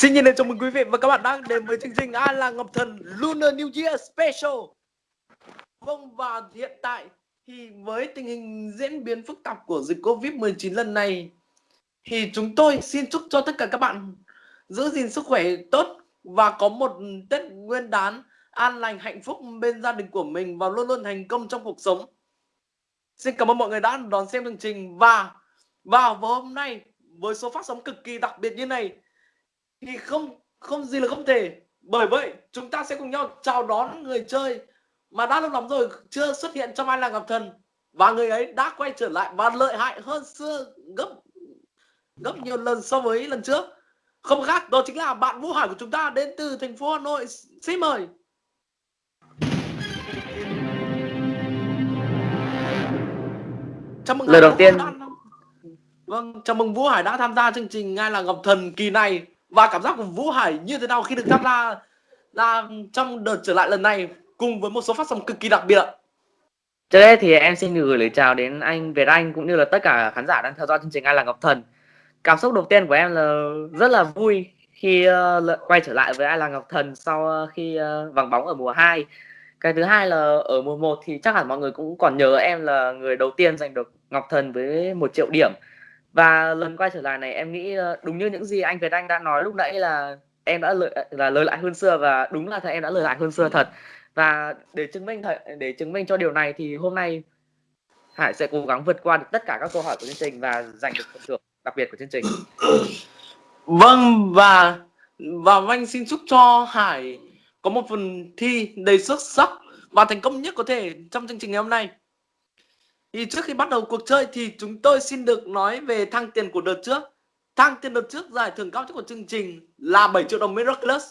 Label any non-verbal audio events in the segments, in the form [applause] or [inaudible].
Xin nhiệt liệt chào mừng quý vị và các bạn đang đến với chương trình An là Ngọc Thần Lunar New Year Special. Vâng và hiện tại thì với tình hình diễn biến phức tạp của dịch Covid-19 lần này, thì chúng tôi xin chúc cho tất cả các bạn giữ gìn sức khỏe tốt và có một Tết Nguyên đán an lành hạnh phúc bên gia đình của mình và luôn luôn thành công trong cuộc sống. Xin cảm ơn mọi người đã đón xem chương trình và vào hôm nay với số phát sóng cực kỳ đặc biệt như này thì không không gì là không thể. Bởi vậy chúng ta sẽ cùng nhau chào đón người chơi mà đã lâu lắm rồi chưa xuất hiện trong ai là gặp thần. Và người ấy đã quay trở lại và lợi hại hơn xưa gấp gấp nhiều lần so với lần trước. Không khác đó chính là bạn Vũ Hải của chúng ta đến từ thành phố Hà Nội. Xin mời. Chào mừng lời đầu tiên vâng chào mừng Vũ Hải đã tham gia chương trình ngay là Ngọc Thần kỳ này và cảm giác của Vũ Hải như thế nào khi được tham gia là trong đợt trở lại lần này cùng với một số phát sóng cực kỳ đặc biệt ạ. Trước đây thì em xin gửi lời chào đến anh Việt Anh cũng như là tất cả khán giả đang theo dõi chương trình Ai là Ngọc Thần. Cảm xúc đầu tiên của em là rất là vui khi uh, quay trở lại với Ai là Ngọc Thần sau ờ, khi uh, vắng bóng ở mùa 2. Cái thứ hai là ở mùa 1 thì chắc hẳn mọi người cũng còn nhớ em là người đầu tiên giành được Ngọc Thần với một triệu điểm và lần quay trở lại này em nghĩ ờ, đúng như những gì anh Việt Anh đã nói lúc nãy là em đã lợi, là lời lại hơn xưa và đúng là em đã lời lại hơn xưa thật và để chứng minh để chứng minh cho điều này thì hôm nay Hải sẽ cố gắng vượt qua được tất cả các câu hỏi của chương trình và giành được phần thưởng đặc biệt của chương trình. Vâng và và anh xin chúc cho Hải có một phần thi đầy xuất sắc và thành công nhất có thể trong chương trình ngày hôm nay. Thì trước khi bắt đầu cuộc chơi thì chúng tôi xin được nói về thăng tiền của đợt trước. Thăng tiền đợt trước giải thưởng cao nhất của chương trình là 7 triệu đồng Miraculous.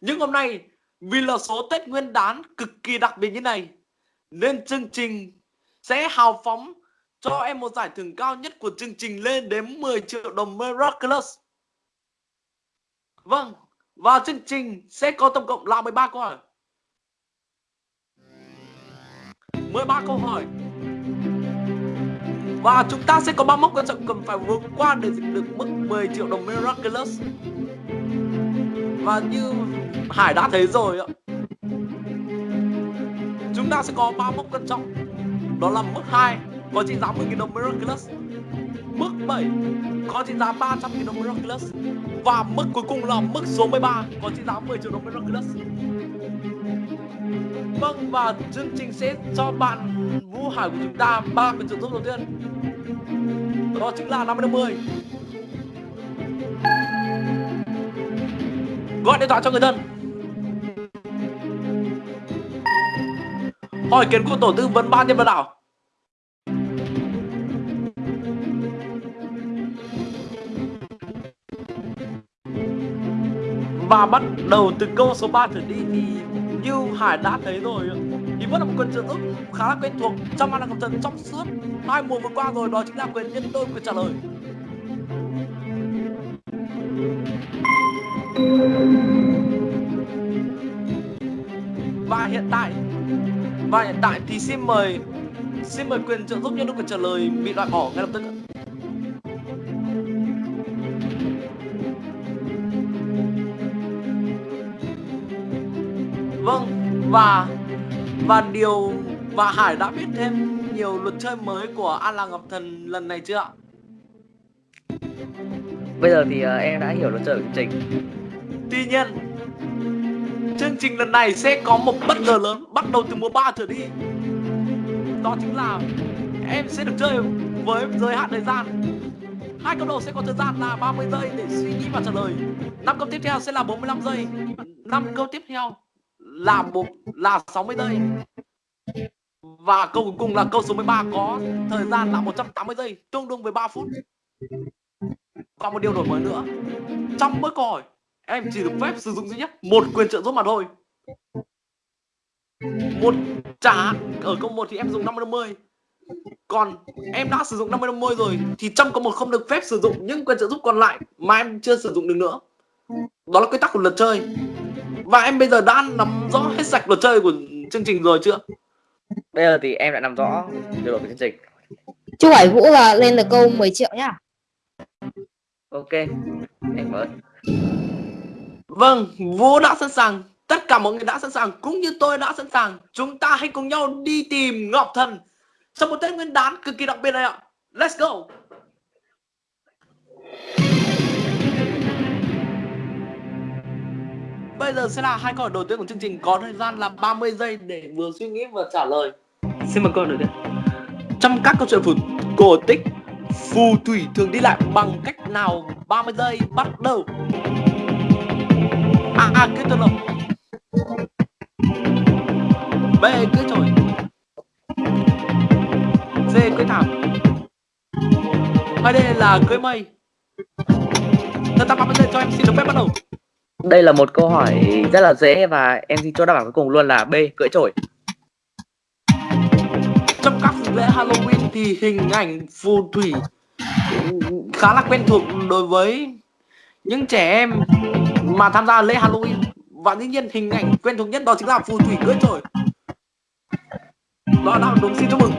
Nhưng hôm nay vì là số Tết Nguyên đán cực kỳ đặc biệt như này nên chương trình sẽ hào phóng cho em một giải thưởng cao nhất của chương trình lên đến 10 triệu đồng Miraculous. Vâng, và chương trình sẽ có tổng cộng là 13 câu hỏi. 13 câu hỏi và chúng ta sẽ có ba mốc quan trọng cần phải vượt qua để giành được mức 10 triệu đồng Miraculous. Và như Hải đã thấy rồi ạ, Chúng ta sẽ có ba mốc quan trọng Đó là mức 2 có trị giá 10.000 đồng Miraculous. Mức 7 có trị giá 300.000 đồng Miraculous. Và mức cuối cùng là mức số 13 có trị giá 10 triệu đồng Miraculous. Vâng và chương trình sẽ cho bạn Vũ Hải của chúng ta ba quyền trợ giúp đầu tiên đó chính là 50 50 gọi điện thoại cho người thân. Hỏi kiến của tổ tư vấn ban nhân vật đảo và bắt đầu từ câu số 3 trở đi thì như Hải đã thấy rồi thì vẫn là một quyền trợ giúp khá là quen thuộc trong anh Cầm Thần trong suốt hai mùa vừa qua rồi, đó chính là quyền nhân đôi, quyền trả lời. Và hiện tại, và hiện tại thì xin mời xin mời quyền trợ giúp nhân đôi quyền trả lời bị loại bỏ ngay lập tức Vâng và và điều và Hải đã biết thêm nhiều luật chơi mới của An Lạc Ngọc Thần lần này chưa ạ? Bây giờ thì uh, em đã hiểu luật chơi của chương trình. Tuy nhiên, chương trình lần này sẽ có một bất ngờ lớn bắt đầu từ mùa 3 trở đi. Đó chính là em sẽ được chơi với giới hạn thời gian. Hai câu đầu sẽ có thời gian là 30 giây để suy nghĩ và trả lời. Năm câu tiếp theo sẽ là 45 giây. Năm câu tiếp theo là một, là 60 giây. Và câu cuối cùng là câu số 13 có thời gian là 180 giây, tương đương với 3 phút. Và một điều đổi mới nữa. Trong mỗi câu hỏi, em chỉ được phép sử dụng duy nhất một quyền trợ giúp mà thôi. Một trả ở câu 1 thì em dùng 50 50 còn em đã sử dụng 50 50 rồi thì trong câu một không được phép sử dụng những quyền trợ giúp còn lại mà em chưa sử dụng được nữa. Đó là quy tắc của luật chơi và em bây giờ đã nắm rõ hết sạch luật chơi của chương trình rồi chưa? Bây giờ thì em đã nắm rõ điều luật của chương trình. Chú hỏi Vũ là lên được câu 10 triệu nhá. Ok, em ơn. Vâng, Vũ đã sẵn sàng. Tất cả mọi người đã sẵn sàng cũng như tôi đã sẵn sàng. Chúng ta hãy cùng nhau đi tìm Ngọc Thần trong một Tết Nguyên đán cực kỳ đặc biệt này ạ. Let's go. Bây giờ sẽ là hai câu hỏi đầu tiên của chương trình có thời gian là 30 giây để vừa suy nghĩ vừa trả lời. Xin mời câu đầu tiên. Trong các câu chuyện phù cổ tích, phù thủy thường đi lại bằng cách nào? 30 giây bắt đầu. A. A. Cưới tuần lộc B. Cưới trổi C. Cưới thảm Hay D là cưới mây Thời gian 30 giây cho em xin được phép bắt đầu đây là một câu hỏi rất là dễ và em xin cho đáp án cuối cùng luôn là B. Cưỡi trổi. Trong các dịp lễ Halloween thì hình ảnh phù thủy khá là quen thuộc đối với những trẻ em mà tham gia lễ Halloween và dĩ nhiên hình ảnh quen thuộc nhất đó chính là phù thủy cưỡi trổi đó là đúng xin chúc mừng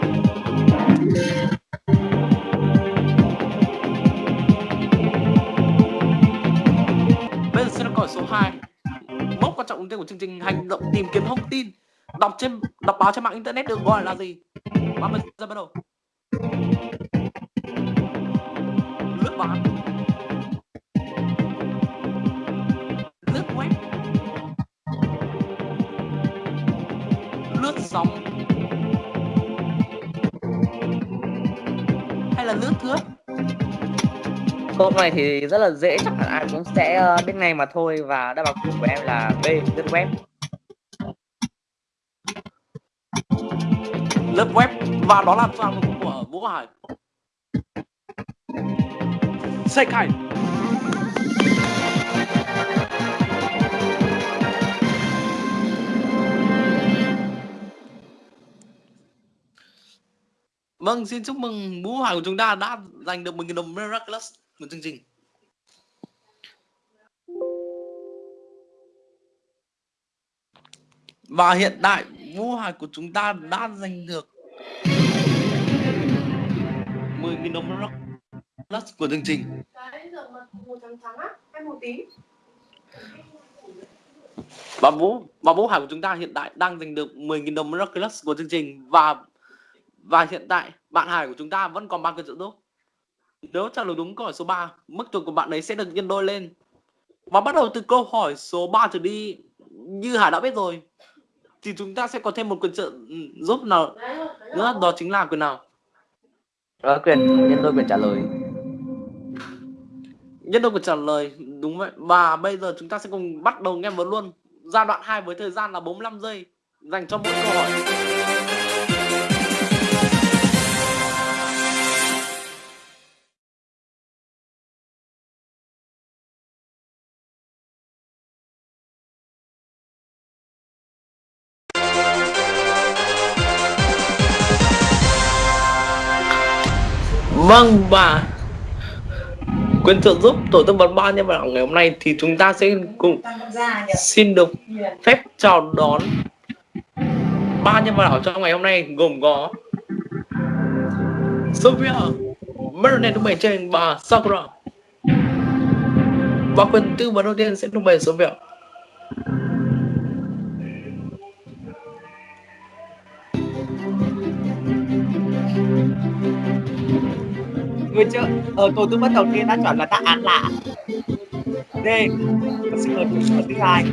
hỏi số 2 mốc quan trọng đầu tiên của chương trình hành động tìm kiếm thông tin. Đọc trên, đọc báo trên mạng internet được gọi là gì? 30 giây bắt đầu. Lướt báo. Lướt web. Lướt sóng. Hay là lướt thước? Câu này thì rất là dễ chắc hẳn ai cũng sẽ ờ, biết ngay mà thôi và đáp án của em là B. Lướt web. lướt web và đó là toàn của Vũ Hải Sai Kai Vâng, xin chúc mừng Vũ Hải của chúng ta đã giành được 10.000 đồng Miraculous một chương trình. Và hiện tại Vũ Hải của chúng ta đã giành được 10.000 đồng plus của chương trình. Và Vũ và Vũ Hải của chúng ta hiện tại đang giành được 10.000 đồng plus của chương trình và và hiện tại bạn Hải của chúng ta vẫn còn ba cân trợ giúp. Nếu trả lời đúng câu hỏi số 3, mức tuổi của bạn ấy sẽ được nhân đôi lên. Và bắt đầu từ câu hỏi số 3 trở đi, như Hải đã biết rồi, thì chúng ta sẽ có thêm một quyền trợ ừ, giúp nào nữa, đó chính là quyền nào? Đó, quyền nhân đôi quyền trả lời. Nhân đôi quyền trả lời, đúng vậy. Và bây giờ chúng ta sẽ cùng bắt đầu nghe vừa luôn. Giai đoạn 2 với thời gian là 45 giây dành cho mỗi câu hỏi. Vâng và quyền trợ giúp tổ tư vấn ba nhân vật ngày hôm nay thì chúng ta sẽ cùng xin được phép chào đón ba nhân vật ảo trong ngày hôm nay gồm có Sophia, Marinette tung bày trên và Sakura. Và quyền tư vấn đầu tiên sẽ tung bày Sophia. Người chơi ở tổ tư vấn đầu tiên đã chọn là đáp án lạ. D. Và xin mời câu thứ hai.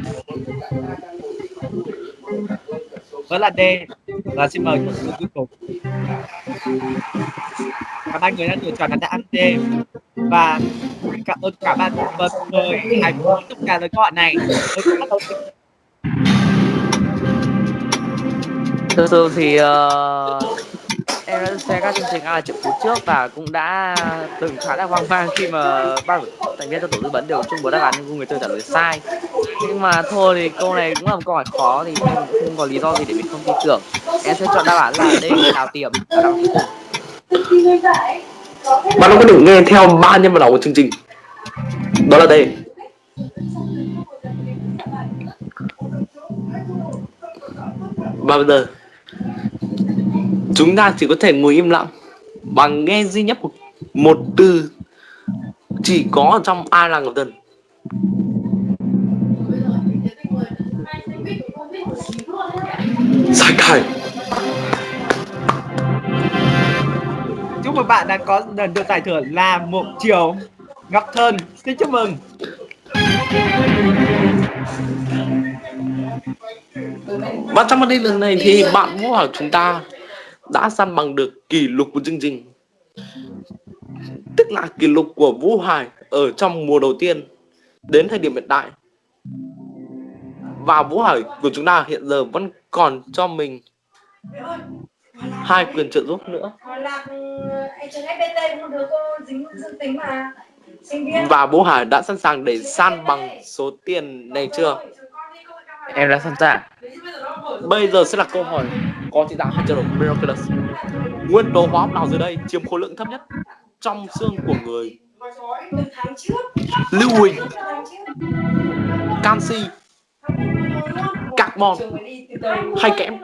Đó là D. Và xin mời câu cuối cùng. Cả ba người đã lựa chọn là đáp án D. Và cảm ơn cả ba và mời hãy cùng tất cả lời câu hỏi này. Với câu bắt đầu thì uh, em đã xem các chương trình là triệu phú trước và cũng đã từng khá là hoang mang khi mà ba thành viên trong tổ tư vấn đều chung một đáp án nhưng người chơi trả lời sai nhưng mà thôi thì câu này cũng là một câu hỏi khó thì em cũng không có lý do gì để mình không tin tưởng em sẽ chọn đáp án là D, đào tiềm và đáp Bạn không có được nghe theo ba nhân vật đầu của chương trình. Đó là đây. Và bây giờ chúng ta chỉ có thể ngồi im lặng bằng nghe duy nhất một, một từ chỉ có trong ai là ngọc tần sai cải chúc mừng bạn đã có được giải thưởng là một chiều ngọc thần xin chúc mừng. Và trong vấn đề lần này thì bạn muốn hỏi chúng ta đã săn bằng được kỷ lục của chương trình. Tức là kỷ lục của Vũ Hải ở trong mùa đầu tiên đến thời điểm hiện tại. Và Vũ Hải của chúng ta hiện giờ vẫn còn cho mình hai quyền trợ giúp nữa. Và Vũ Hải đã sẵn sàng để san bằng số tiền này chưa? Em đã sẵn sàng Bây giờ sẽ là câu hỏi có trị giá 2 triệu đồng Miraculous Nguyên tố hóa học nào dưới đây chiếm khối lượng thấp nhất trong xương của người Lưu huỳnh, canxi, carbon hay kẽm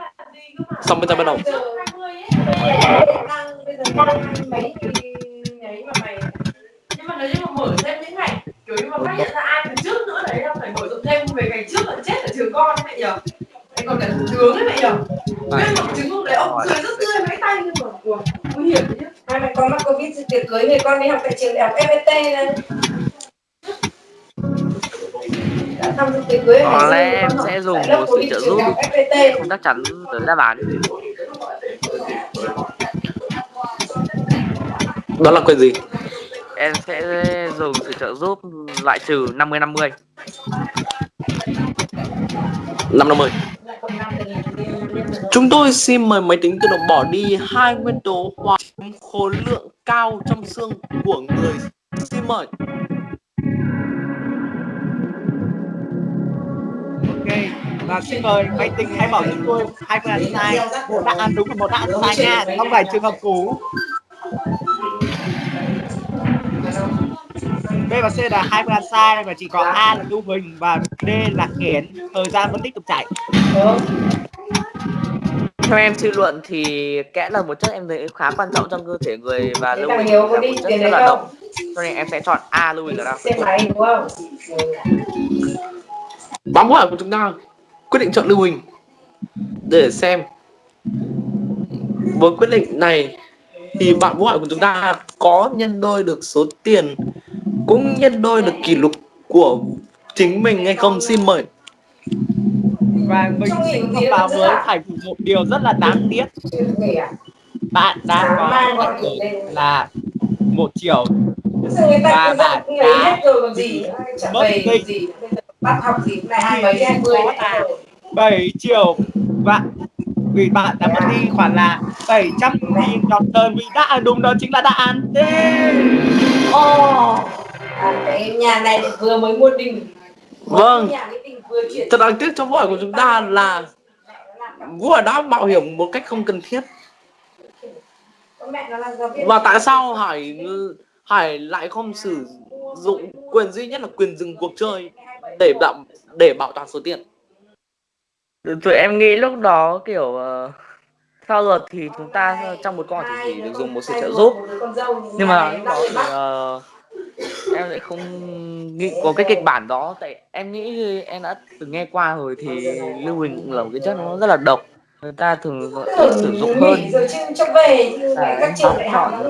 Xong bây giờ bắt đầu nhưng mà nếu như mà mở thêm những ngày kiểu như mà phát hiện ra ai từ trước nữa đấy là phải mở rộng thêm về ngày trước là chết ở trường con ấy mẹ nhở. Anh còn cả thủ tướng ấy mẹ nhở. Biết một chứng không đấy ông cười rất tươi vẫy tay nhưng mà ủa, nguy hiểm đấy nhá. Hai mẹ con mắc covid thì tiệc cưới người con đi học tại trường đại học FPT đây đã tham dự tiệc cưới ở có lẽ em sẽ dùng một sự trợ giúp. không chắc chắn tới đáp án Đó là quyền gì? Em sẽ dùng sự trợ giúp loại trừ 50 50 550 Chúng tôi xin mời máy tính tự động bỏ đi hai nguyên tố hóa khối lượng cao trong xương của người. Xin mời. Ok và xin mời máy tính hãy bảo chúng tôi hai phương án sai một đáp án đúng và một đáp án sai nha không phải trường hợp cũ B và C là hai phương án sai và chỉ có A là lưu huỳnh và D là kẽn thời gian vẫn tiếp tục chạy. Theo em suy luận thì kẽm là một chất em thấy khá quan trọng trong cơ thể người và lưu huỳnh là một chất rất là độc. Cho nên em sẽ chọn A lưu huỳnh là không? Bám hỏi của chúng ta. Quyết định chọn lưu huỳnh. Để xem. Với quyết định này thì bạn vũ hỏi của chúng ta có nhân đôi được số tiền cũng nhân đôi được kỷ lục của chính mình hay không? Xin mời. Và mình xin thông báo với phải một điều rất là đáng tiếc. Bạn đã có là một triệu người ta Và cứ bạn đã mất bắt học gì? Hai mấy hai mươi là 7 triệu và vì bạn đã mất đi khoản là 700 nghìn đồng thời vì đáp án đúng đó chính là đáp án D Ồ, à, cái nhà này thì vừa mới mua đình Vâng. nhà cái đình vừa chuyển thật đáng tiếc cho hỏi của chúng ta là vũ hỏi đã mạo hiểm một cách không cần thiết. Con mẹ nó là giáo viên và tại sao hải hải lại không sử dụng quyền duy nhất là quyền dừng cuộc chơi để bảo để bảo toàn số tiền? Tụi em nghĩ lúc đó kiểu ờ, theo luật thì chúng ta trong một con thì chỉ được dùng một sự trợ giúp. nhưng mà lúc đó thì ờ, em lại không nghĩ có cái kịch bản đó tại em nghĩ em đã từng nghe qua rồi thì lưu huỳnh cũng là một cái chất nó rất là độc. Người ta thường sử dụng hơn. À,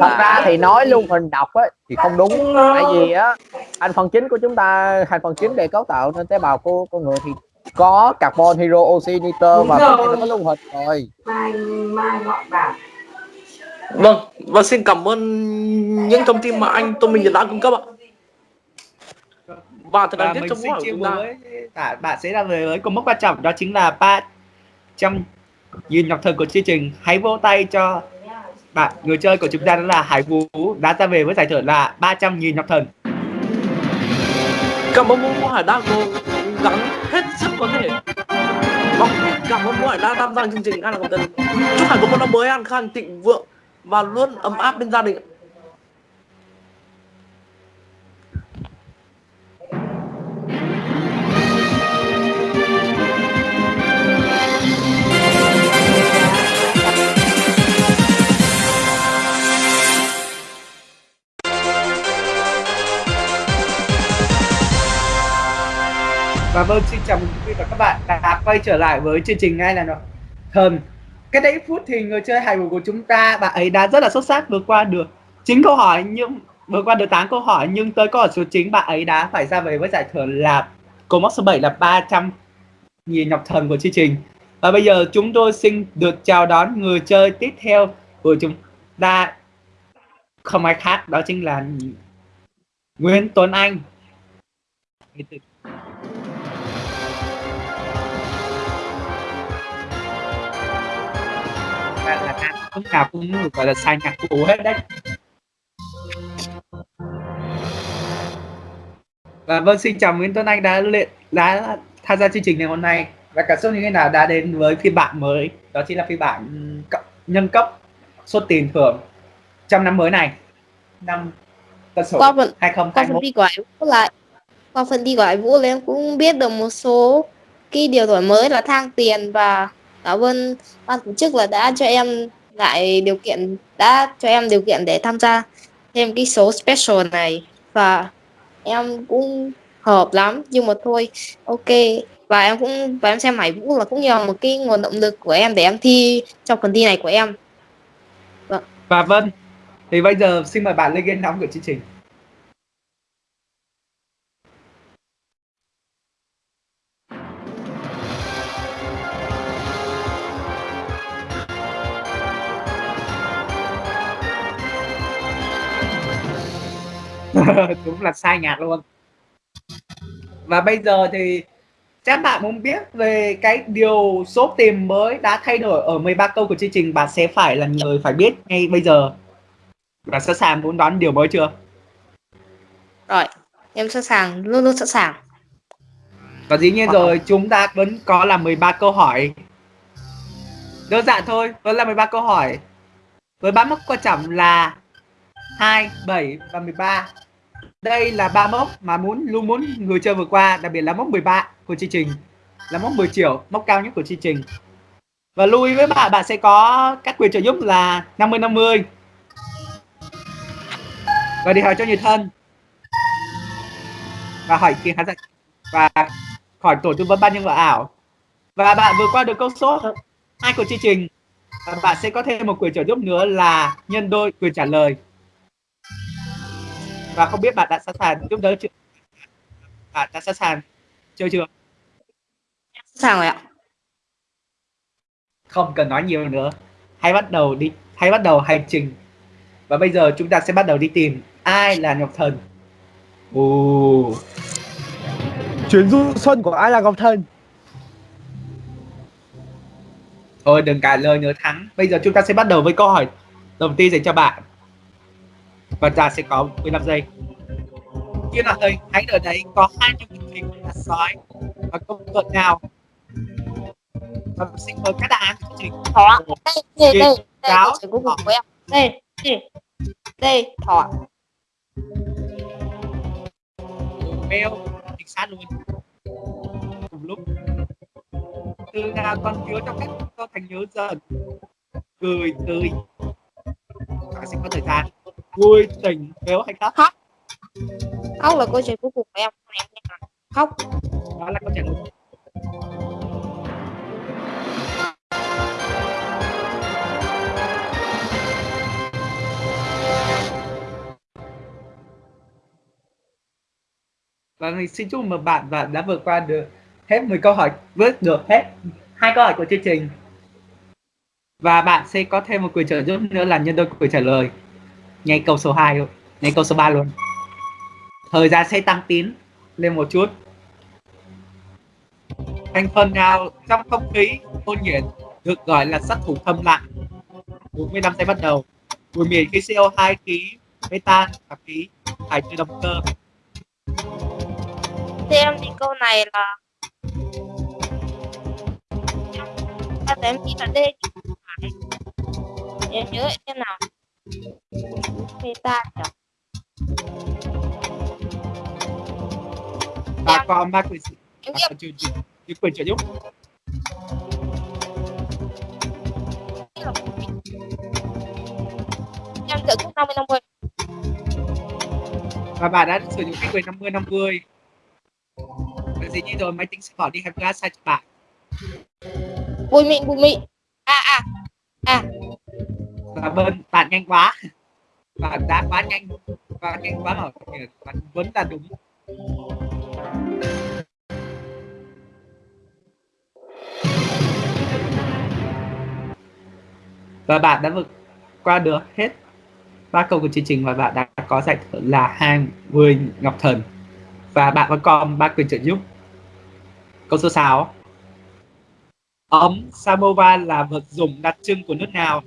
thật ra thì nói lưu huỳnh độc á thì không đúng. Tại vì á thành phần chính của chúng ta thành phần chính để cấu tạo nên tế bào của con người thì có carbon hydro oxy nitơ và nó có lưu huỳnh rồi. Mai mai họ bảo vâng và xin cảm ơn những thông tin mà anh Tô Minh Nhật đã cung cấp ạ. Và thật và đáng tiếc vũ hỏi của chúng ta với bạn sẽ ra về với cột mốc quan trọng. Đó chính là 300 nghìn ngọc thần của chương trình hãy vỗ tay cho bạn. Người chơi của chúng ta đó là Hải Vũ đã ra về với giải thưởng là 300 nghìn ngọc thần. Cảm ơn vũ hải đã cố gắng hết sức có thể. Vâng cảm ơn vũ hải đã tham gia chương trình an là công tân chúc hải có một năm mới an khang thịnh vượng và luôn ấm áp bên gia đình. Và vâng xin chào mừng quý vị và các bạn đã quay trở lại với chương trình ngay là nó thần cách đây phút thì người chơi hài vũ của chúng ta, bạn ấy đã rất là xuất sắc vượt qua được chín câu hỏi, nhưng, vượt qua được 8 câu hỏi, nhưng tới câu hỏi số 9 bạn ấy đã phải ra về với giải thưởng là câu mốc số 7 là 300 nghìn nhọc thần của chương trình. Và bây giờ chúng tôi xin được chào đón người chơi tiếp theo của chúng ta. Không ai khác, đó chính là Nguyễn Tuấn Anh. Và là nam lúc nào cũng gọi là sai nhạc cụ hết đấy. Và vâng xin chào Nguyễn Tuấn Anh đã luyện đã tham gia chương trình ngày hôm nay. Và cảm xúc như thế nào đã đến với phiên bản mới? Đó chính là phiên bản cộng- nhân cấp số tiền thưởng trong năm mới này. Năm tân sửu qua phần qua 2021 phần đi của Hải Vũ lại. Qua phần đi của Hải Vũ là em cũng biết được một số cái điều đổi mới là thang tiền và cảm ơn ban tổ chức là đã cho em lại điều kiện, đã cho em điều kiện để tham gia thêm cái số special này. Và em cũng hợp lắm, nhưng mà thôi, ok. Và em cũng, và em xem Hải Vũ là cũng nhờ là một cái nguồn động lực của em để em thi trong phần thi này của em. Vâng. Và vâng thì bây giờ xin mời bạn lên ghế nóng của chương trình. [laughs] đúng là sai nhạc luôn. Và bây giờ thì chắc bạn muốn biết về cái điều số tiền mới đã thay đổi ở 13 câu của chương trình bạn sẽ phải là người phải biết ngay bây giờ. Và sẵn sàng muốn đoán điều mới chưa? Rồi em sẵn sàng luôn luôn sẵn sàng. Và dĩ nhiên rồi chúng ta vẫn có là 13 câu hỏi. Đơn giản thôi vẫn là 13 câu hỏi. Với ba mốc quan trọng là 2, 7 và 13 đây là ba mốc mà muốn, luôn muốn người chơi vừa qua, đặc biệt là mốc 13 của chương trình. Là mốc 10 triệu, mốc cao nhất của chương trình. Và lưu ý với bạn bạn sẽ có các quyền trợ giúp là 50 50 và đi hỏi cho người thân và hỏi kiến khán giả và khỏi tổ tư vấn ban nhân vật ảo. Và bạn vừa qua được câu số hai của chương trình. Và bạn sẽ có thêm một quyền trợ giúp nữa là nhân đôi quyền trả lời và không biết bạn đã sẵn sàng giúp đỡ chưa? Bạn đã sẵn sàng chơi chưa? Sẵn sàng rồi ạ. Không cần nói nhiều nữa. Hãy bắt đầu đi hãy bắt đầu hành trình. Và bây giờ chúng ta sẽ bắt đầu đi tìm ai là ngọc thần. Ồ, chuyến du xuân của ai là ngọc thần? Thôi đừng cãi lời nữa thắng. Bây giờ chúng ta sẽ bắt đầu với câu hỏi đầu tiên dành cho bạn và ta sẽ có 15 giây. Kia là thầy hãy ở đấy có hai nhân vật chính là sói. Và công tuần nào? Và xin mời các đáp án của chương trình thỏ đây đây đây cáo, của em đây đây đây thỏ. Mèo chính xác luôn cùng lúc từ nào con nhớ trong cách con thành nhớ dần. Cười tươi. Bạn sẽ có thời gian vui tỉnh béo hay khóc. Khóc là câu chuyện cuối cùng của em khóc. Đó là câu trả lời và mình xin chúc mừng bạn và đã vượt qua được hết 10 câu hỏi vượt được hết hai câu hỏi của chương trình. Và bạn sẽ có thêm một quyền trợ giúp nữa là nhân đôi quyền trả lời ngay câu số 2 luôn. Ngay câu số 3 luôn. Thời gian sẽ tăng tín lên một chút. Thành phần nào trong không khí ôn nhiệt được gọi là sát thủ thâm lặng. 45 giây bắt đầu. Mùi miền khí CO2 khí metan và khí thải từ động cơ. Thế em thì câu này là em nghĩ là D chứ không phải. Em nhớ thế nào? Meta nhỉ? Và còn ba quyền và nghĩ quyền trợ giúp em trợ giúp 50 50 và bạn đã sử dụng cái quyền 50 50 và dĩ nhiên rồi máy tính sẽ bỏ đi hai flash sai cho bạn. Bụi mịn bụi mịn. À à à và bên bạn nhanh quá. Bạn đã quá nhanh. Bạn nhanh quá rồi. Bạn vẫn là đúng. Và bạn đã vượt qua được hết ba câu của chương trình và bạn đã có giải thưởng là 20 ngọc thần và bạn vẫn còn ba quyền trợ giúp câu số 6 ấm samovar là vật dụng đặc trưng của nước nào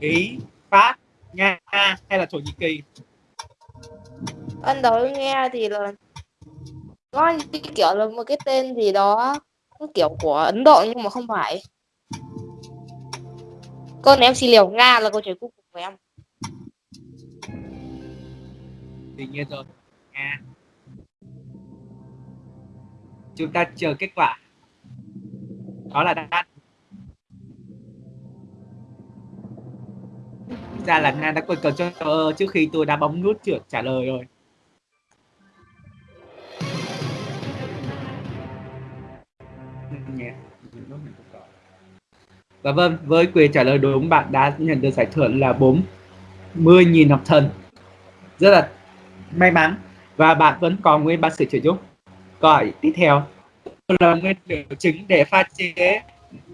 ý pháp nga hay là thổ nhĩ kỳ? Ban đầu nghe thì là có như kiểu là một cái tên gì đó kiểu của Ấn Độ nhưng mà không phải. Này em xin liều Nga là câu trả cuối cùng của em. Tuy nhiên rồi Nga. Chúng ta chờ kết quả. Đó là đáp ra là Nga đã quên cờ cho trước khi tôi đã bấm nút chuột trả lời rồi Và vâng, với quyền trả lời đúng bạn đã nhận được giải thưởng là 40.000 học thần. Rất là may mắn và bạn vẫn còn nguyên ba sự trợ giúp. Câu tiếp theo là nguyên liệu chính để pha chế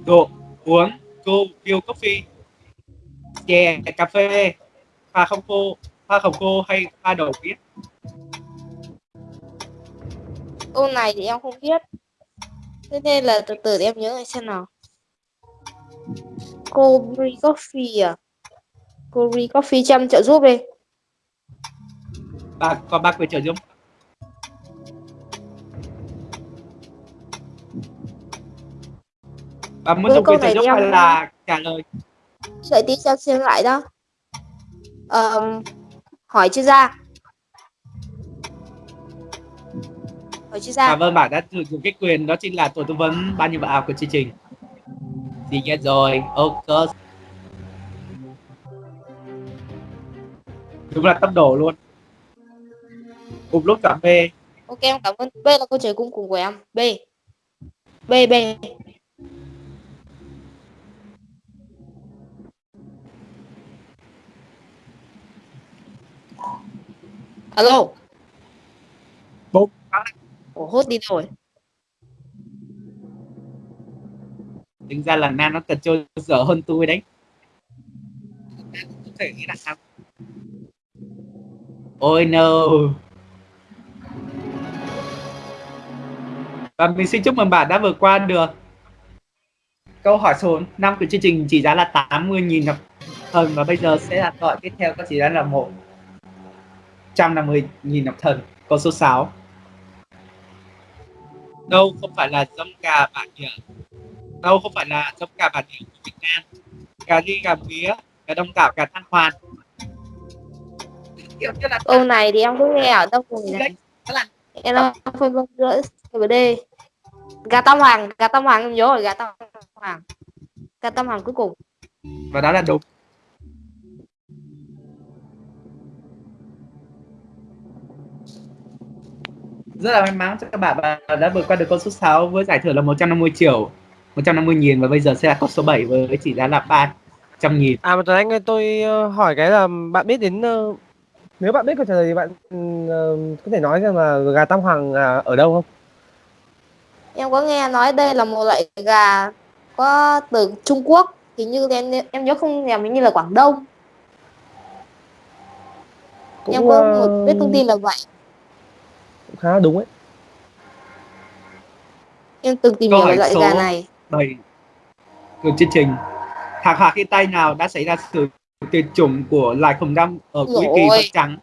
đồ uống cô coffee chè cà phê pha không khô pha không khô hay pha đậu biết câu này thì em không biết. Thế nên là từ từ để em nhớ lại xem nào. Cobri Coffee à? Cobri Coffee cho em trợ giúp đi. Bạn có ba quyền trợ giúp. Bạn muốn dùng quyền trợ giúp hay là trả lời đợi tí cho em xem lại đó. Ờm, hỏi chuyên gia? Hỏi chuyên gia? Cảm ơn bạn đã sử dụng cái quyền đó chính là tổ tư vấn ban nhiêu vào của chương trình. Thì nghe rồi ok. Đúng là tốc độ luôn. Cùng lúc chọn B. Ok em cảm ơn B là câu trả cuối cùng của em. B. B B alo. Bốn. Ủa hốt đi rồi. Tính ra là Nam nó cần chơi dở hơn tôi đấy. Không thể nghĩ là sao. Ôi no. Và mình xin chúc mừng bạn đã vượt qua được. Câu hỏi số 5 của chương trình chỉ giá là 80.000 học thần và bây giờ sẽ là hỏi tiếp theo có chỉ giá là một 150.000 học thần câu số 6 đâu không phải là giống gà bản địa. Đâu không phải là giống gà bản địa của Việt Nam. Gà ri gà mía gà đông đảo gà than hoàn kiểu như là câu này thì em cũng nghe ở đâu rồi này Đó là- em đang phân vân giữa C và D gà tam hoàng gà tam hoàng em nhớ rồi gà tam hoàng. Gà tam hoàng cuối cùng. Và đó là đúng rất là may mắn cho các bạn bạn đã vượt qua được con số 6 với giải thưởng là 150 triệu 150 nghìn và bây giờ sẽ là con số 7 với chỉ giá là 300 nghìn. À mà Tuấn Anh ơi, tôi ờ, hỏi cái là bạn biết đến ờ, nếu bạn biết câu trả lời thì bạn ờ, có thể nói xem là gà Tam Hoàng là ở đâu không? em có nghe nói đây là một loại gà có từ Trung Quốc hình như em em nhớ không nhầm như là Quảng Đông. Em có một biết thông tin là vậy cũng khá là đúng ấy. em từng tìm Câu hiểu về hỏi loại số- gà này. 7 của chương trình. Thảm họa thiên tai nào đã xảy ra sự tuyệt chủng của loài khủng long ở cuối kỳ vật trắng?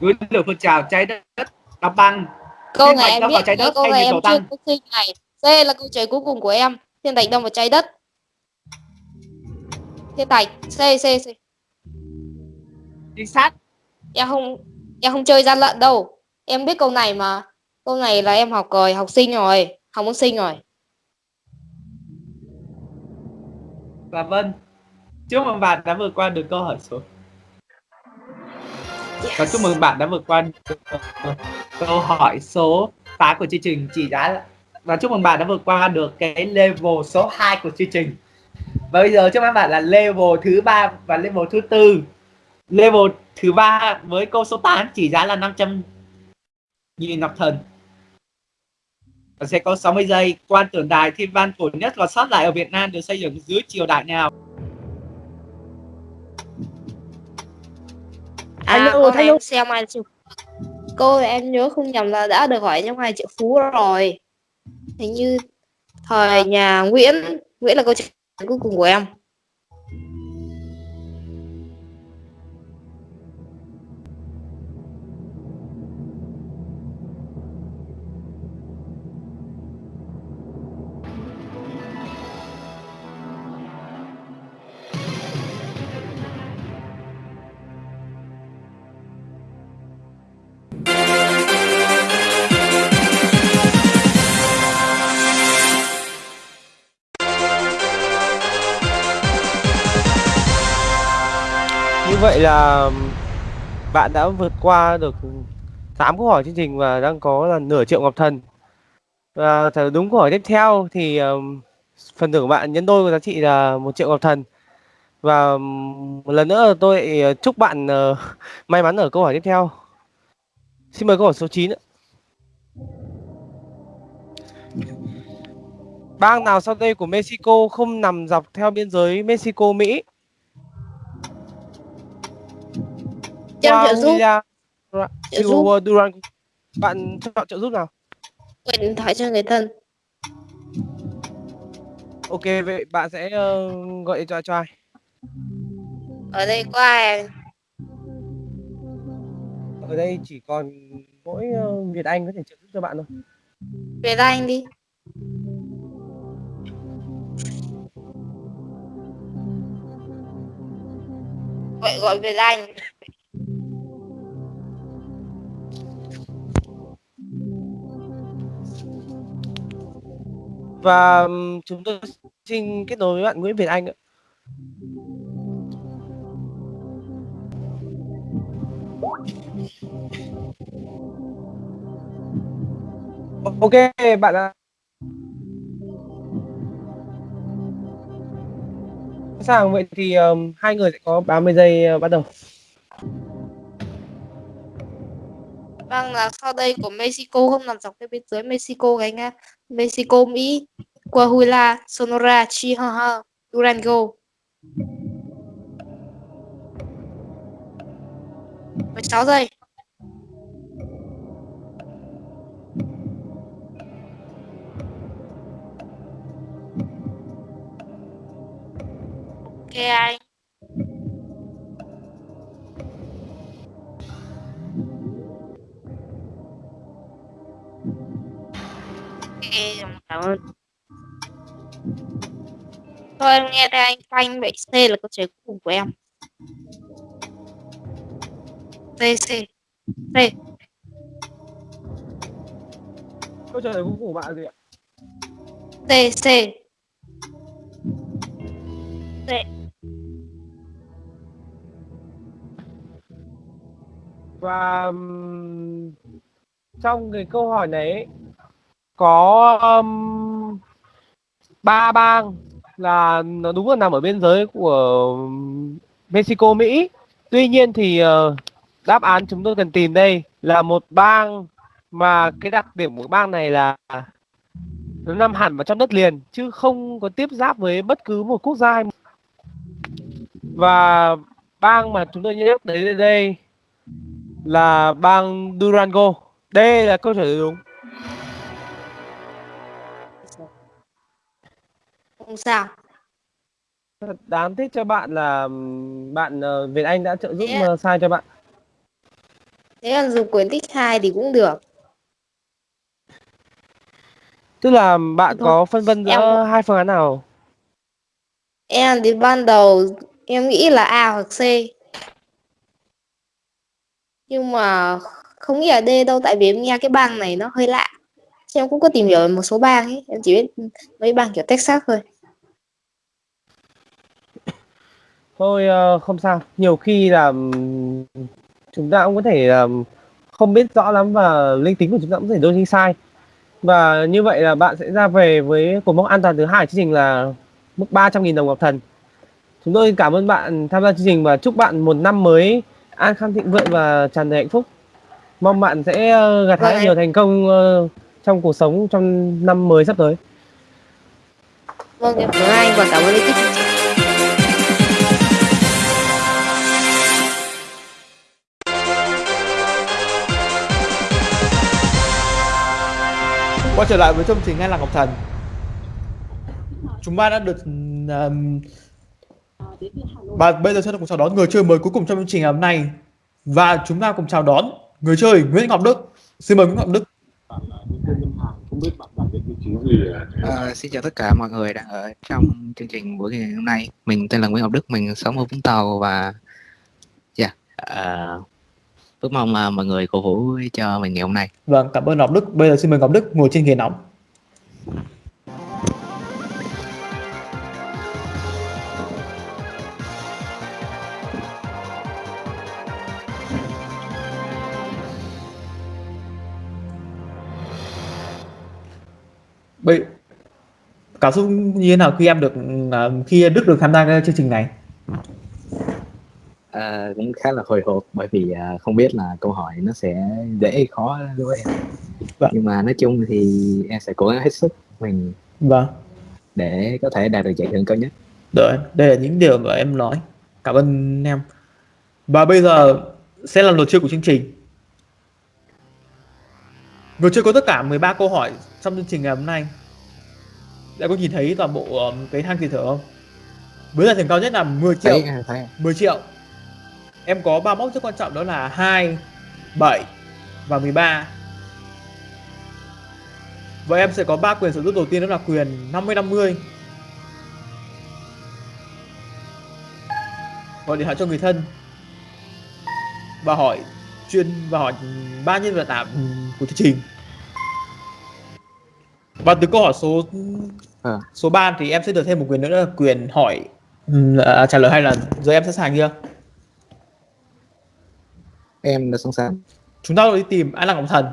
Núi lửa phun trào cháy đất đóng băng. Câu này em biết trái đất câu hay này em chưa tăng? có sinh này. C là câu trả lời cuối cùng của em. Thiên thạch đâm vào trái đất. Thiên thạch C C C. Chính xác. Em không em không chơi gian lận đâu em biết câu này mà. Câu này là em học rồi học sinh rồi học môn sinh rồi. Và vâng chúc mừng bạn đã vượt qua được câu hỏi số. Và chúc mừng bạn đã vượt qua được câu hỏi số. 8 của chương trình chỉ giá là và chúc mừng bạn đã vượt qua được cái level số 2 của chương trình. Và bây giờ trước mắt bạn là level thứ ba và level thứ tư. Level thứ ba với câu số 8 chỉ giá là 500 nghìn ngọc thần. Và sẽ có 60 giây. Quan tưởng đài thiên văn cổ nhất còn sót lại ở Việt Nam được xây dựng dưới triều đại nào? Anh À, Hùng. em xem ai triệu Cô em nhớ không nhầm là đã được hỏi trong hai triệu phú rồi. Hình như thời nhà Nguyễn, Nguyễn là câu lời cuối cùng của em. Vậy là bạn đã vượt qua được 8 câu hỏi chương trình và đang có là nửa triệu ngọc thần. Và đúng câu hỏi tiếp theo thì phần thưởng của bạn nhân đôi có giá trị là một triệu ngọc thần. Và một lần nữa tôi ờ, chúc bạn ờ, [laughs] may mắn ở câu hỏi tiếp theo. Xin mời câu hỏi số 9 ạ. Bang nào sau đây của Mexico không nằm dọc theo biên giới mexico mỹ Em trợ giúp. Trợ giúp. Durango. Bạn chọn trợ giúp nào? Điện thoại cho người thân. Ok, vậy bạn sẽ ờ, gọi điện thoại cho ai? Ở đây có ai? Ở đây chỉ còn mỗi ờ, Việt Anh có thể trợ giúp cho bạn thôi. Về anh đi. Gọi gọi về anh. Và chúng tôi xin kết nối với bạn Nguyễn Việt Anh ạ. Ok, bạn đã sẵn sàng vậy thì um, hai người sẽ có 30 giây uh, bắt đầu. Vâng là sau đây của Mexico không nằm dọc theo biên giới Mexico gánh Nga. Mexico, Mỹ, Coahuila, Sonora, Chihuahua, Durango. 16 giây. Ok anh. Cảm ơn. Thôi em nghe đây anh phanh vậy C là câu trả lời cuối cùng của em. C C C Câu trả lời cuối cùng của bạn gì ạ? C C C Và trong cái câu hỏi này ấy, có um, ba bang là nó đúng là nằm ở biên giới của Mexico Mỹ. Tuy nhiên thì uh, đáp án chúng tôi cần tìm đây là một bang mà cái đặc điểm của bang này là nó nằm hẳn vào trong đất liền chứ không có tiếp giáp với bất cứ một quốc gia hay và bang mà chúng tôi nhắc tới đây là bang Durango. Đây là câu trả lời đúng. Không sao. Thật đáng tiếc cho bạn là bạn ờ, Việt Anh đã trợ giúp Thế ờ, sai cho bạn. Thế là dùng quyển tích 2 thì cũng được. Tức là bạn Thôi, có phân vân em giữa cũng- hai phương án nào? Em thì ban đầu em nghĩ là A hoặc C. Nhưng mà không nghĩ là D đâu tại vì em nghe cái bang này nó hơi lạ. Em cũng có tìm hiểu một số bang ấy, em chỉ biết mấy bang kiểu Texas thôi. Thôi ờ, không sao. Nhiều khi là ừm, chúng ta cũng có thể là không biết rõ lắm và linh tính của chúng ta cũng có thể đôi khi sai. Và như vậy là bạn sẽ ra về với cột mốc an toàn thứ hai chương trình là mức 300.000 đồng Ngọc Thần. Chúng tôi cảm ơn bạn tham gia chương trình và chúc bạn một năm mới an khang thịnh vượng và tràn đầy hạnh phúc. Mong bạn sẽ ờ, gặt hái Vâng, nhiều thành công ờ, trong cuộc sống trong năm mới sắp tới. Vâng, em cảm ơn anh và cảm ơn ekip chương trình. Quay trở lại với chương trình Ngay là Ngọc Thần. Chúng ta đã được um, Và bây giờ sẽ cùng chào đón người chơi mới cuối cùng trong chương trình ngày hôm nay. Và chúng ta cùng chào đón người chơi Nguyễn Ngọc Đức. Xin mời Nguyễn Ngọc Đức. Ờ, xin chào tất cả mọi người đang ở trong chương trình buổi ngày hôm nay. Mình tên là Nguyễn Ngọc Đức, mình sống ở Vũng Tàu và yeah, uh, ước mong là mọi người cổ vũ cho mình ngày hôm nay. Vâng, cảm ơn Ngọc Đức Bây giờ xin mời Ngọc Đức ngồi trên ghế nóng Bây cảm xúc như thế nào khi em được à, khi Đức được tham gia chương trình này? Ờ, cũng khá là hồi hộp bởi vì à, không biết là câu hỏi nó sẽ dễ hay khó đối với em. Vâng. Nhưng mà nói chung thì em sẽ cố gắng hết sức mình Vâng, để có thể đạt được giải thưởng cao nhất. rồi đây là những điều mà em nói. Cảm ơn em. Và bây giờ sẽ là luật chơi của chương trình. Người chơi có tất cả 13 câu hỏi trong chương trình ngày hôm nay. Đã có nhìn thấy toàn bộ um, cái thang tiền thưởng không? Với giải thưởng cao nhất là 10 triệu. Thấy, thấy 10 triệu. Em có ba mốc rất quan trọng đó là 2, 7 và 13. Và em sẽ có ba quyền sở hữu đầu tiên đó là quyền 50 50. Gọi điện thoại cho người thân và hỏi chuyên và hỏi ba nhân vật tạm của chương trình. Và từ câu hỏi số À. số 3 thì em sẽ được thêm một quyền nữa là quyền hỏi à, trả lời hai lần. Giờ em sẵn sàng chưa? Em đã sẵn sàng. Chúng ta đi tìm An Lạc Ngọc Thần.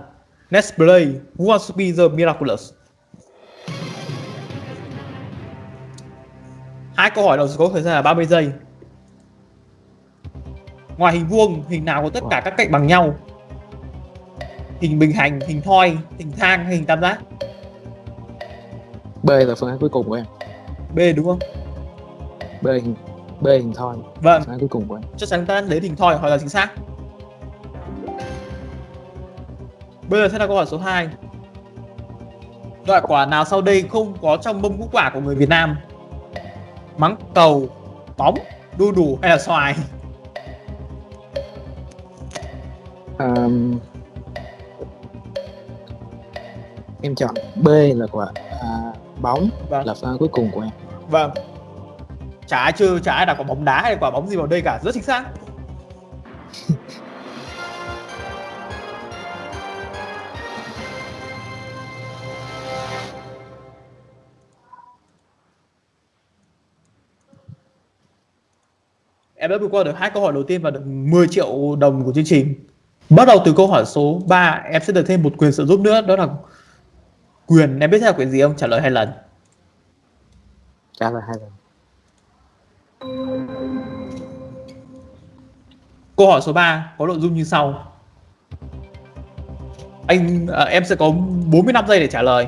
Let's play Who Wants to be the Miraculous. Hai câu hỏi đầu có thời gian là 30 giây. Ngoài hình vuông, hình nào có tất cả các cạnh bằng nhau? Hình bình hành, hình thoi, hình thang hay hình tam giác? B là phương án cuối cùng của em. B đúng không? B hình B hình thoi, Vâng, phương án cuối cùng của em. chắc chắn ta đến hình thoi hoặc là chính xác. Bây giờ sẽ là câu hỏi số 2. Loại quả nào sau đây không có trong mâm ngũ quả của người Việt Nam? Mắng cầu, bóng, đu đủ hay là xoài? Um, em chọn B là quả à, bóng Vâng. là án cuối cùng của em. Vâng. Chả ai chưa, chả ai đặt quả bóng đá hay quả bóng gì vào đây cả, rất chính xác. Em đã vượt qua được hai câu hỏi đầu tiên và được 10 triệu đồng của chương trình. Bắt đầu từ câu hỏi số 3, em sẽ được thêm một quyền trợ giúp nữa, đó là quyền, em biết là quyền gì không? Trả lời hai lần. Trả lời hai lần. Câu hỏi số 3 có nội dung như sau. Anh à, em sẽ có 45 giây để trả lời.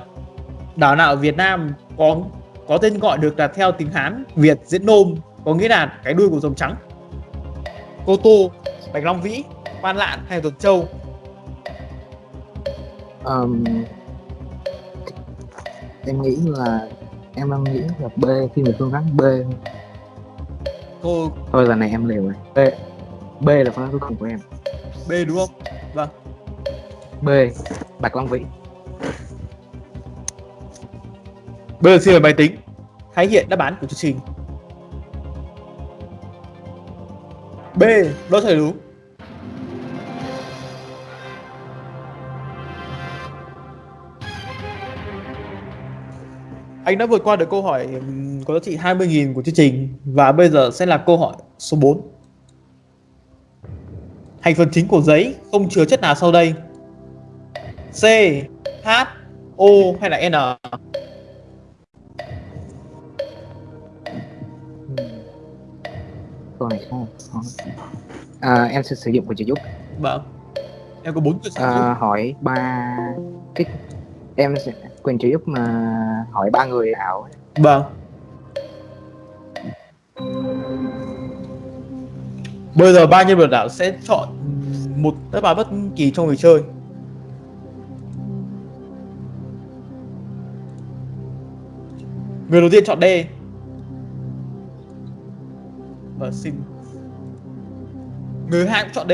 Đảo nào ở Việt Nam có có tên gọi được đặt theo tiếng Hán, Việt diễn nôm có nghĩa là cái đuôi của rồng trắng. Cô Tô, Bạch Long Vĩ, Quan Lạn hay Tuần Châu? Um, em nghĩ là em đang nghĩ là B khi mình phương án B Cô thôi lần này em liều rồi B B là phương án cuối cùng của em B đúng không? Vâng. B Bạch Long Vĩ Bây giờ xin mời máy tính hãy hiện đáp án của chương trình. B, đó thầy đúng. Anh đã vượt qua được câu hỏi có giá trị 20.000 của chương trình và bây giờ sẽ là câu hỏi số 4. Thành phần chính của giấy không chứa chất nào sau đây? C. H. O hay là N? câu này không. À, em sẽ sử dụng quyền trợ giúp Vâng. Em có bốn quyền sử dụng. à, hỏi ba cái em sẽ quyền trợ giúp mà hỏi ba người ảo Vâng. Bây giờ ba nhân vật ảo sẽ chọn một đáp án bất kỳ trong người chơi. Người đầu tiên chọn D. Và xin. Người hai cũng chọn D.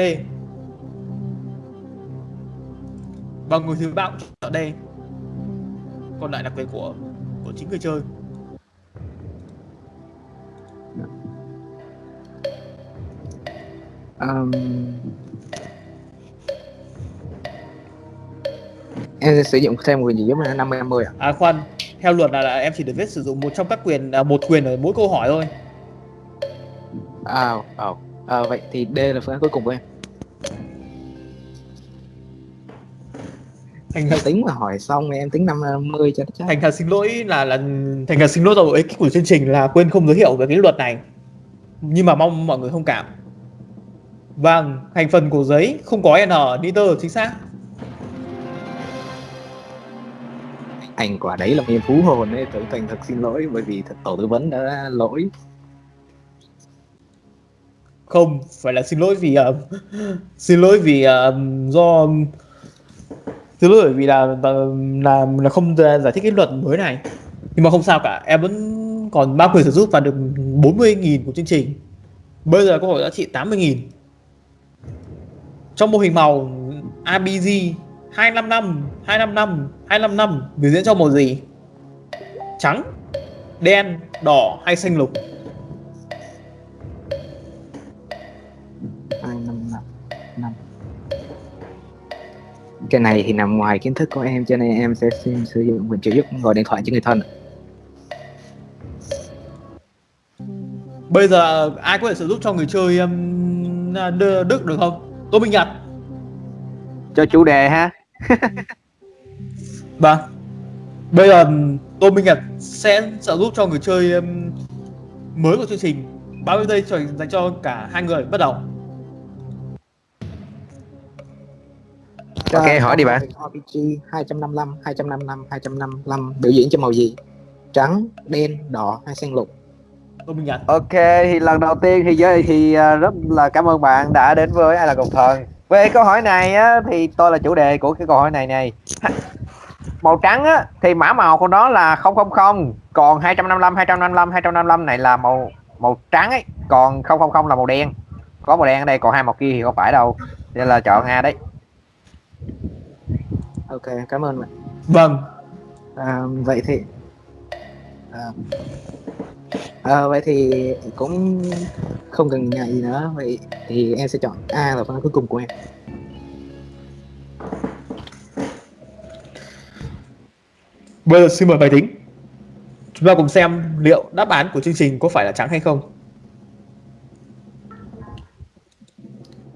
Và người thứ ba cũng chọn D. Còn lại là quyền của của chính người chơi. um, em sẽ sử dụng thêm quyền trợ giúp là 50 50 à? À khoan, theo luật là, là em chỉ được phép sử dụng một trong các quyền à, một quyền ở mỗi câu hỏi thôi. À, à, à, vậy thì D là phương án cuối cùng của em Thành thật, tính mà hỏi xong em tính 50 cho nó chắc thành thật xin lỗi là là thành thật xin lỗi rồi ekip của chương trình là quên không giới thiệu về cái luật này. Nhưng mà mong mọi người thông cảm. Vâng, thành phần của giấy không có N, nitơ chính xác. anh quả đấy là em phú hồn ấy tưởng thành thật xin lỗi bởi vì tổ tư vấn đã lỗi không, phải là xin lỗi vì uh, xin lỗi vì uh, do xin lỗi vì là ờ, là là không giải thích cái luật mới này. Nhưng mà không sao cả, em vẫn còn ba quyền sử dụng và được 40.000 của chương trình. Bây giờ có hỏi giá trị 80.000. Trong mô hình màu ABG 255, 255, 255 biểu diễn cho màu gì? Trắng, đen, đỏ hay xanh lục? Cái này thì nằm ngoài kiến thức của em cho nên em sẽ xin sử dụng quyền trợ giúp gọi điện thoại cho người thân Bây giờ ai có thể sử dụng cho người chơi um, Đức được không? Tô Minh Nhật. cho chủ đề ha [laughs] Vâng. Bây giờ um, Tô Minh Nhật sẽ trợ giúp cho người chơi um, mới của chương trình 30 giây dành cho cả hai người bắt đầu. Ok hỏi đi bạn RPG 255 255 255 biểu diễn cho màu gì? Trắng đen đỏ hay xanh lục? Ok thì lần đầu tiên thì giới thì à, rất là cảm ơn bạn đã đến với ai là cục thần. Về câu hỏi này á, thì tôi là chủ đề của cái câu hỏi này này. Màu trắng á, thì mã màu của nó là 000 còn 255 255 255 này là màu màu trắng ấy còn 000 là màu đen. Có màu đen ở đây còn hai màu kia thì không phải đâu. Nên là chọn A đấy ok cảm ơn bạn Vâng. à, vậy thì à, à, vậy thì cũng không cần ngại gì nữa vậy thì em sẽ chọn A là phương án cuối cùng của em Bây giờ xin mời máy tính. Chúng ta cùng xem liệu đáp án của chương trình có phải là trắng hay không.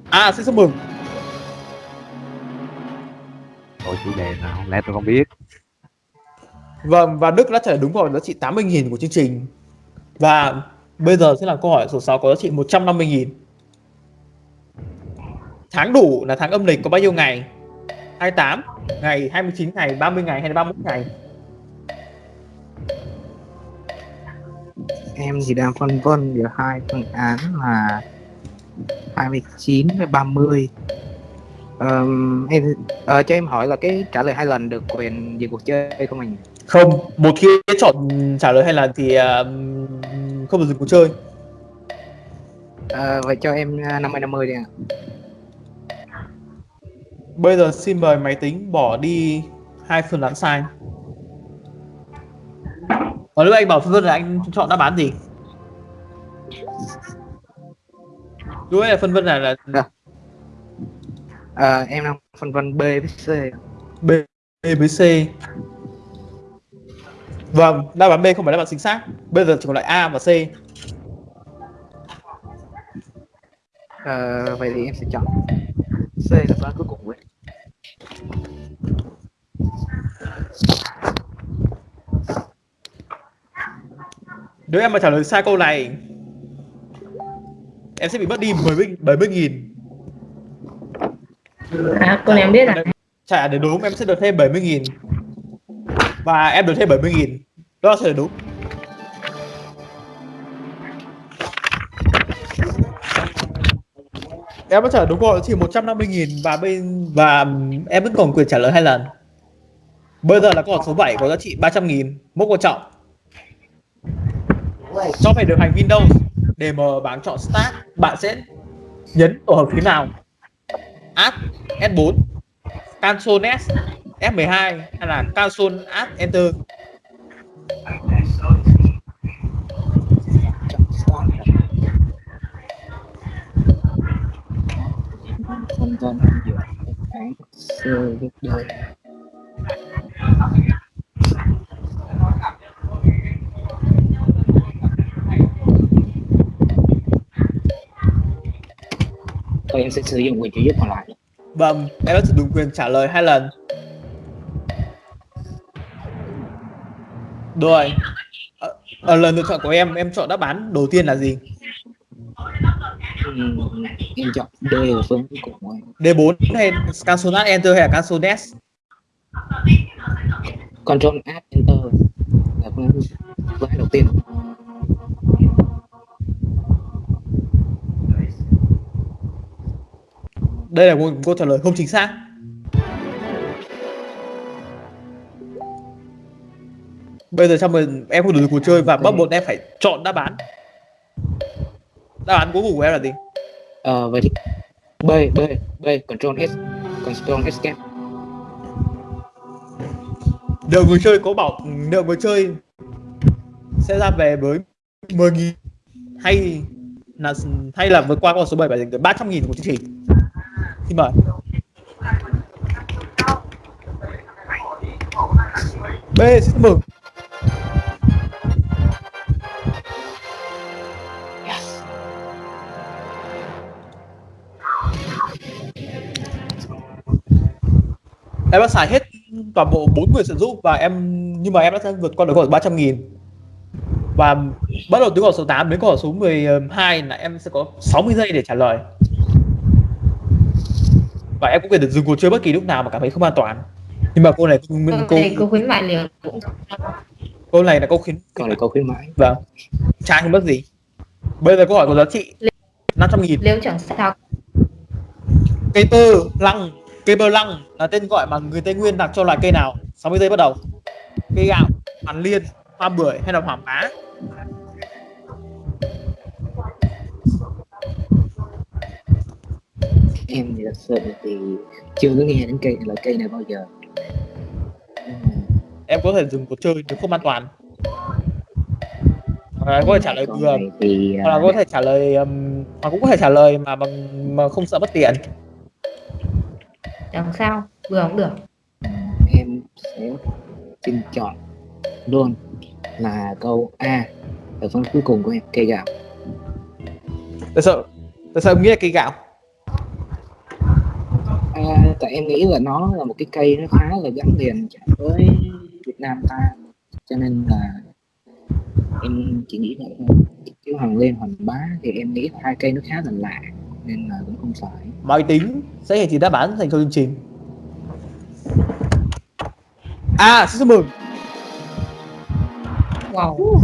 À, xin chúc mừng. Chủ đề nào không lẽ tôi không biết Vâng, và Đức đã trả lời đúng vào giá trị 80.000 của chương trình. Và bây giờ sẽ là câu hỏi số 6 có giá trị 150.000. Tháng đủ là tháng âm lịch có bao nhiêu ngày? 28 ngày, 29 ngày, 30 ngày hay là 31 ngày? em thì đang phân vân giữa hai phương án là 29 với 30 Ờm, em ờ, cho em hỏi là cái trả lời hai lần được quyền dừng cuộc chơi không anh Không, một khi chọn trả lời hai lần thì uh, không được dừng cuộc chơi. Ờ, vậy cho em uh, 50 50 đi ạ Bây giờ xin mời máy tính bỏ đi hai phương án sai. Còn lúc anh bảo phân vân là anh chọn đáp án gì? Ấy là phân vân là, là À, em đang phân vân B với C. B, B với C. Vâng, đáp án B không phải đáp án chính xác. Bây giờ chỉ còn lại A và C. À, vậy thì em sẽ chọn C là đáp án cuối cùng ấy. Nếu em mà trả lời sai câu này Em sẽ bị mất đi 70 70 nghìn À, con em biết à? rồi trả để đúng em sẽ được thêm 70 nghìn. Và em được thêm 70 nghìn. Đó sẽ là đúng. Em vẫn trả đúng câu chỉ 150 nghìn và bên và em vẫn còn quyền trả lời hai lần. Bây giờ là câu hỏi số 7 có giá trị 300 nghìn mốc quan trọng. Cho phải được hành Windows để mở bảng chọn Start bạn sẽ nhấn tổ hợp phím nào? Alt S4 Cancel S F12 hay là Cancel Alt Enter? không vân giữa cái sơ gấp đôi Thôi em sẽ sử dụng quyền trợ giúp còn lại. Vâng, em đã sử dụng quyền trả lời hai lần. Rồi. Ở, ở lần lựa chọn của em, em chọn đáp án đầu tiên là gì? Ừm, Em chọn D ở phương của em D4 hay Cancel Alt Enter hay là Cancel S? Control Alt Enter là phương án đầu tiên Đây là một câu trả lời không chính xác Bây giờ trong mình em không đủ cuộc chơi và bắt buộc em phải chọn đáp án Đáp án cuối cùng của em là gì? Ờ, vậy thì B, B, B, Control S Control Escape Được người chơi có bảo được người chơi sẽ ra về với 10.000 hay là hay là vượt qua con số 7 và giành được 300.000 của chương trình. Xin mời. B, xin mừng. Em đã xài hết toàn bộ bốn quyền sử dụng và em, nhưng mà em đã vượt qua được câu hỏi 300 nghìn và bắt đầu từ câu hỏi số 8 đến câu hỏi số 12 là em sẽ có 60 giây để trả lời và em cũng có thể dừng cuộc chơi bất kỳ lúc nào mà cảm thấy không an toàn. Nhưng mà câu này câu, câu, Thầy cô khuyến mại liều cũng câu này là câu khuyến Còn là câu khuyến mãi. Vâng. Trai không mất gì? Bây giờ câu hỏi có giá trị 500 nghìn. Nếu chẳng sao. Cây tơ lăng. Cây bơ lăng là tên gọi mà người tây nguyên đặt cho loài cây nào? 60 giây bắt đầu. Cây gạo hoàn liên hoa bưởi hay là hoàng bá Em thì thật sự thì chưa có nghe đến cây loại cây này bao giờ. Em có thể dừng cuộc chơi nếu không an toàn. Hoặc là có thể trả lời này thì hoặc là à, có thể trả lời um, hoặc cũng có thể trả lời mà bằng mà không sợ mất tiền. Chẳng sao? Vừa cũng được. Em sẽ xin chọn luôn là câu A ở phần cuối cùng của em cây gạo. Tại sao tại sao em nghĩ là cây gạo tại em nghĩ là nó là một cái cây nó khá là gắn liền với Việt Nam ta. Cho nên là em chỉ nghĩ vậy thôi. Chứ Hoàng Lên Hoàng Bá thì em nghĩ là hai cây nó khá là lạ nên là cũng không phải. Máy tính sẽ hiển thị đáp án dành cho chương trình. À xin chúc mừng. Wow.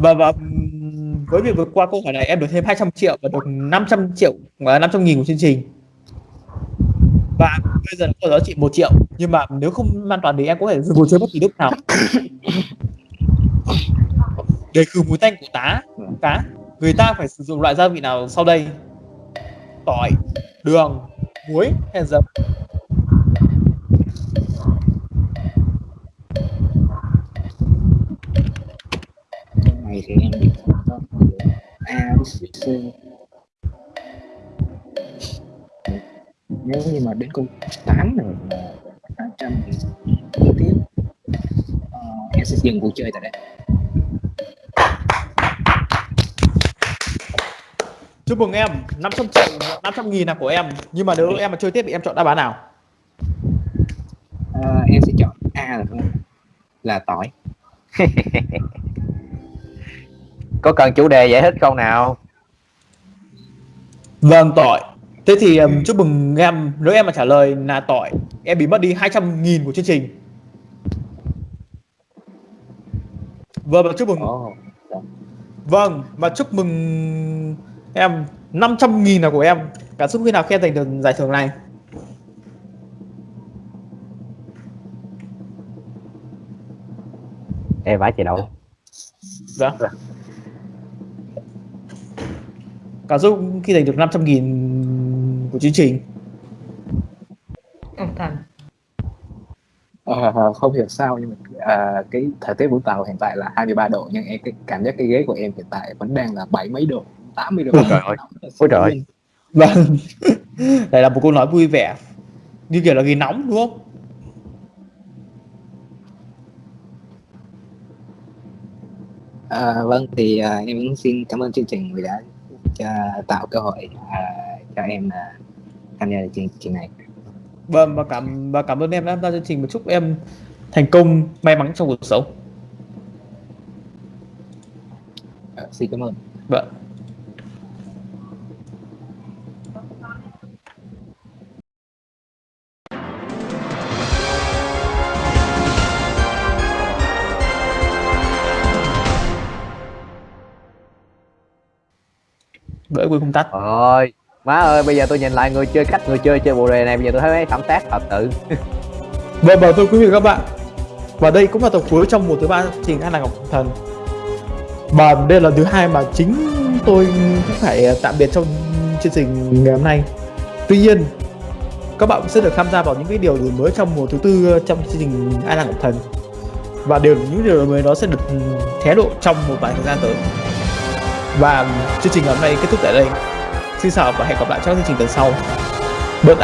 Và và với việc vượt qua câu hỏi này, em được thêm 200 triệu và được 500 triệu và 500 nghìn của chương trình. Và bây giờ có giá trị 1 triệu, nhưng mà nếu không an toàn thì em có thể dừng cuộc chơi bất kỳ lúc nào. Để khử mùi tanh của tá cá. Người ta phải sử dụng loại gia vị nào sau đây? Tỏi, đường, muối hay dấm? Câu này thì em bị nếu như mà đến câu 8 rồi là 800 thì tiếp ờ, em sẽ dừng cuộc chơi tại đây. Chúc mừng em 500 triệu 500 nghìn là của em. Nhưng mà nếu em mà chơi tiếp thì em chọn đáp án nào? Ờ, em sẽ chọn A là là tỏi [laughs] có cần chủ đề giải thích không nào? Vâng tỏi Thế thì um, chúc mừng em. Nếu em mà trả lời là tỏi Em bị mất đi 200 nghìn của chương trình. Vâng và chúc mừng Ồ, Vâng và chúc mừng em. 500 nghìn là của em. Cảm xúc khi nào khi em giành được giải thưởng này? Em phải chị đâu? Vâng Cảm xúc khi giành được 500 nghìn của chương trình. Ông thần Ờ, không hiểu sao nhưng mà à, cái thời tiết Vũng Tàu hiện tại là 23 độ nhưng em cái cảm giác cái ghế của em hiện tại vẫn đang là bảy mấy độ 80 độ. Ôi trời ơi. Ôi trời. Vâng. [laughs] Đây là một câu nói vui vẻ. Như kiểu là ghi nóng đúng không? À, vâng thì à, em cũng xin cảm ơn chương trình vì đã cho, tạo cơ hội à, cho em à, tham gia chương trình này. Vâng và cảm và cảm ơn em đã tham gia chương trình. Và chúc em thành công may mắn trong cuộc sống. À, xin cảm ơn. Vâng Bởi không tắt ơi má ơi bây giờ tôi nhìn lại người chơi cách người chơi chơi bộ đề này bây giờ tôi thấy mấy thẩm tác thật sự. [laughs] Vâng và thưa quý vị các bạn. Và đây cũng là tập cuối trong mùa thứ ba chương trình An là Ngọc Thần. Và đây là thứ hai mà chính tôi cũng phải tạm biệt trong chương trình ngày hôm nay. Tuy nhiên các bạn cũng sẽ được tham gia vào những cái điều đổi mới trong mùa thứ tư trong chương trình Ai là Ngọc Thần. Và điều những điều đổi mới đó sẽ được hé lộ trong một vài thời gian tới và chương trình ngày hôm nay kết thúc tại đây. Xin chào và hẹn gặp lại trong chương trình tuần sau. Bird